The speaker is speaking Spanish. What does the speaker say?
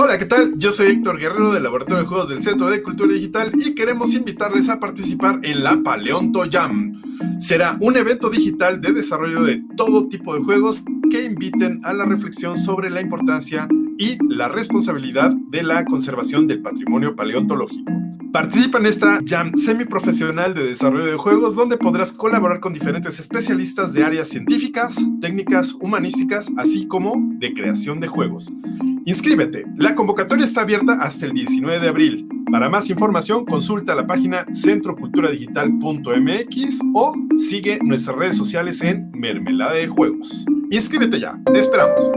Hola, ¿qué tal? Yo soy Héctor Guerrero del Laboratorio de Juegos del Centro de Cultura Digital y queremos invitarles a participar en la Paleonto Jam. Será un evento digital de desarrollo de todo tipo de juegos que inviten a la reflexión sobre la importancia y la responsabilidad de la conservación del patrimonio paleontológico. Participa en esta jam semiprofesional de desarrollo de juegos donde podrás colaborar con diferentes especialistas de áreas científicas, técnicas, humanísticas, así como de creación de juegos. Inscríbete. La convocatoria está abierta hasta el 19 de abril. Para más información, consulta la página centroculturadigital.mx o sigue nuestras redes sociales en Mermelada de Juegos. Inscríbete ya. Te esperamos.